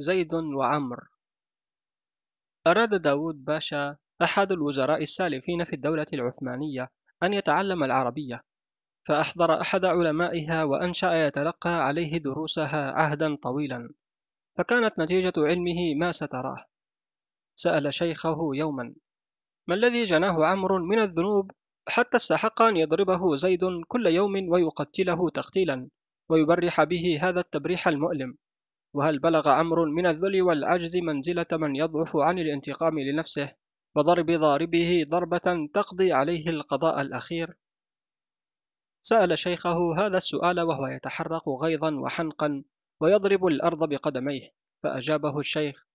زيد وعمر. أراد داود باشا أحد الوزراء السالفين في الدولة العثمانية أن يتعلم العربية فأحضر أحد علمائها وأنشأ يتلقى عليه دروسها عهدا طويلا فكانت نتيجة علمه ما ستراه. سأل شيخه يوما ما الذي جناه عمرو من الذنوب حتى استحق أن يضربه زيد كل يوم ويقتله تقتيلا ويبرح به هذا التبريح المؤلم؟ وهل بلغ عمرو من الذل والعجز منزلة من يضعف عن الانتقام لنفسه وضرب ضاربه ضربة تقضي عليه القضاء الأخير؟ سأل شيخه هذا السؤال وهو يتحرق غيظا وحنقا ويضرب الأرض بقدميه فأجابه الشيخ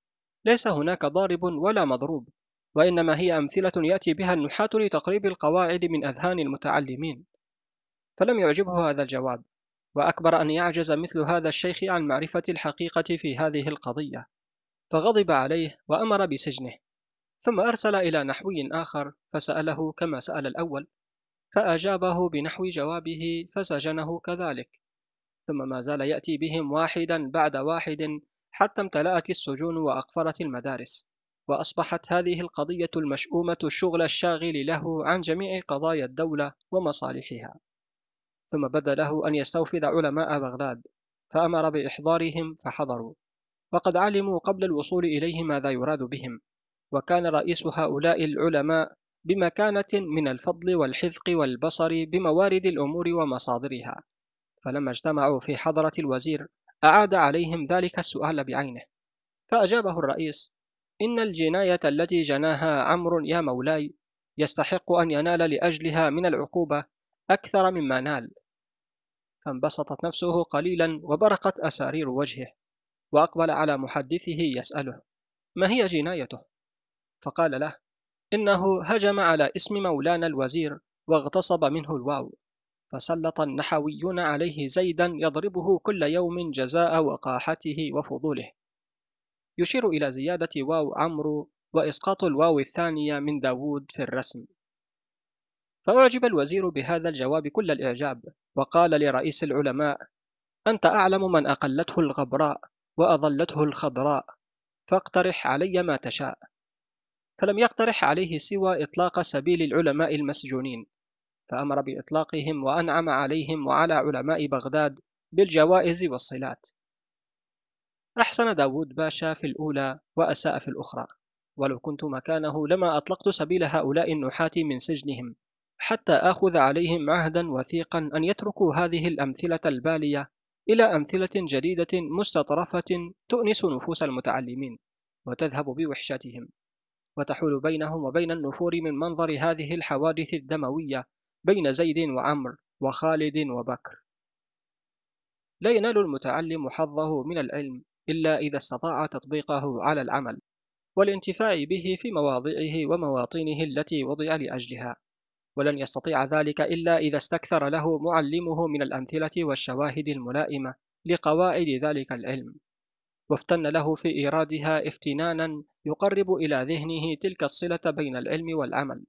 ليس هناك ضارب ولا مضروب وإنما هي أمثلة يأتي بها النحاة لتقريب القواعد من أذهان المتعلمين فلم يعجبه هذا الجواب وأكبر أن يعجز مثل هذا الشيخ عن معرفة الحقيقة في هذه القضية فغضب عليه وأمر بسجنه ثم أرسل إلى نحوي آخر فسأله كما سأل الأول فأجابه بنحو جوابه فسجنه كذلك ثم ما زال يأتي بهم واحدا بعد واحد حتى امتلأت السجون وأقفرت المدارس وأصبحت هذه القضية المشؤومة الشغل الشاغل له عن جميع قضايا الدولة ومصالحها. ثم بدا له أن يستوفد علماء بغداد فأمر بإحضارهم فحضروا. وقد علموا قبل الوصول إليه ماذا يراد بهم. وكان رئيس هؤلاء العلماء بمكانة من الفضل والحذق والبصر بموارد الأمور ومصادرها. فلما اجتمعوا في حضرة الوزير أعاد عليهم ذلك السؤال بعينه. فأجابه الرئيس إن الجناية التي جناها عمرو يا مولاي يستحق أن ينال لأجلها من العقوبة أكثر مما نال. فانبسطت نفسه قليلا وبرقت أسارير وجهه وأقبل على محدثه يسأله ما هي جنايته؟ فقال له إنه هجم على اسم مولانا الوزير واغتصب منه الواو فسلط النحويون عليه زيدا يضربه كل يوم جزاء وقاحته وفضوله. يشير إلى زيادة واو عمرو وإسقاط الواو الثانية من داود في الرسم. فأعجب الوزير بهذا الجواب كل الإعجاب وقال لرئيس العلماء أنت أعلم من أقلته الغبراء وأضلته الخضراء فاقترح علي ما تشاء. فلم يقترح عليه سوى إطلاق سبيل العلماء المسجونين فأمر بإطلاقهم وأنعم عليهم وعلى علماء بغداد بالجوائز والصلات. أحسن داود باشا في الأولى وأساء في الأخرى ولو كنت مكانه لما أطلقت سبيل هؤلاء النحاة من سجنهم حتى آخذ عليهم عهدا وثيقا أن يتركوا هذه الأمثلة البالية إلى أمثلة جديدة مستطرفة تؤنس نفوس المتعلمين وتذهب بوحشتهم وتحول بينهم وبين النفور من منظر هذه الحوادث الدموية بين زيد وعمر وخالد وبكر. لا ينال المتعلم حظه من العلم إلا إذا استطاع تطبيقه على العمل والانتفاع به في مواضعه ومواطنه التي وضع لأجلها. ولن يستطيع ذلك إلا إذا استكثر له معلمه من الأمثلة والشواهد الملائمة لقواعد ذلك العلم. وافتن له في إيرادها افتنانا يقرب إلى ذهنه تلك الصلة بين العلم والعمل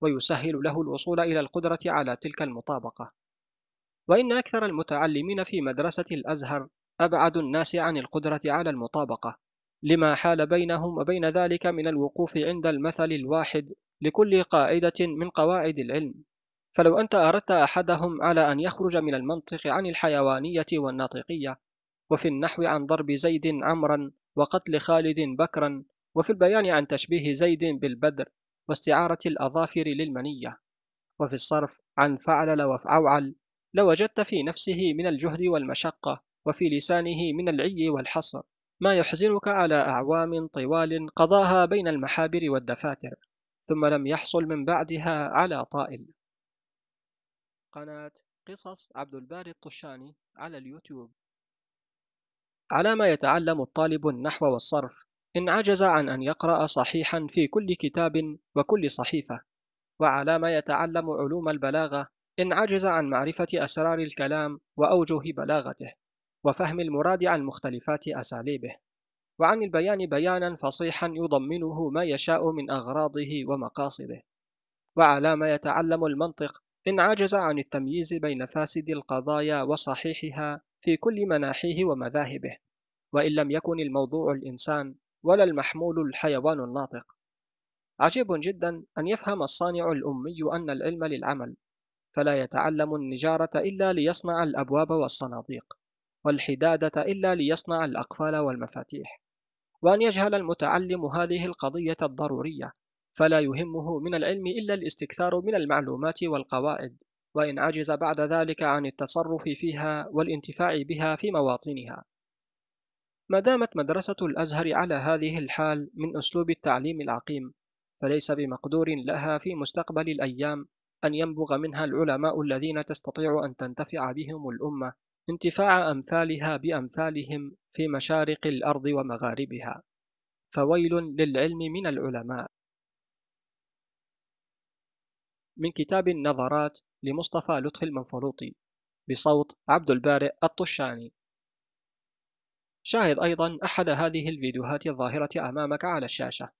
ويسهل له الوصول إلى القدرة على تلك المطابقة. وإن أكثر المتعلمين في مدرسة الأزهر أبعد الناس عن القدرة على المطابقة لما حال بينهم وبين ذلك من الوقوف عند المثل الواحد لكل قاعدة من قواعد العلم. فلو أنت أردت أحدهم على أن يخرج من المنطق عن الحيوانية والناطقية وفي النحو عن ضرب زيد عمرا وقتل خالد بكرا وفي البيان عن تشبيه زيد بالبدر واستعارة الأظافر للمنية وفي الصرف عن فعلل وفعوعل لوجدت في نفسه من الجهد والمشقة وفي لسانه من العي والحصر. ما يحزنك على أعوام طوال قضاها بين المحابر والدفاتر. ثم لم يحصل من بعدها على طائل. قناة قصص عبد الباري الطشاني على اليوتيوب. على ما يتعلم الطالب النحو والصرف إن عجز عن أن يقرأ صحيحا في كل كتاب وكل صحيفة. وعلى ما يتعلم علوم البلاغة إن عجز عن معرفة أسرار الكلام وأوجه بلاغته وفهم المراد عن مختلفات أساليبه. وعن البيان بيانا فصيحا يضمنه ما يشاء من أغراضه ومقاصده. وعلى ما يتعلم المنطق إن عجز عن التمييز بين فاسد القضايا وصحيحها في كل مناحيه ومذاهبه. وإن لم يكن الموضوع الإنسان ولا المحمول الحيوان الناطق. عجيب جدا أن يفهم الصانع الأمي أن العلم للعمل فلا يتعلم النجارة إلا ليصنع الأبواب والصناديق والحدادة إلا ليصنع الأقفال والمفاتيح. وأن يجهل المتعلم هذه القضية الضرورية فلا يهمه من العلم إلا الاستكثار من المعلومات والقواعد وإن عجز بعد ذلك عن التصرف فيها والانتفاع بها في مواطنها. ما دامت مدرسة الأزهر على هذه الحال من أسلوب التعليم العقيم فليس بمقدور لها في مستقبل الأيام أن ينبغ منها العلماء الذين تستطيع أن تنتفع بهم الأمة انتفاع أمثالها بأمثالهم في مشارق الأرض ومغاربها فويل للعلم من العلماء. من كتاب النظرات لمصطفى لطفي المنفلوطي بصوت عبد البارئ الطشاني. شاهد أيضا أحد هذه الفيديوهات الظاهرة أمامك على الشاشة.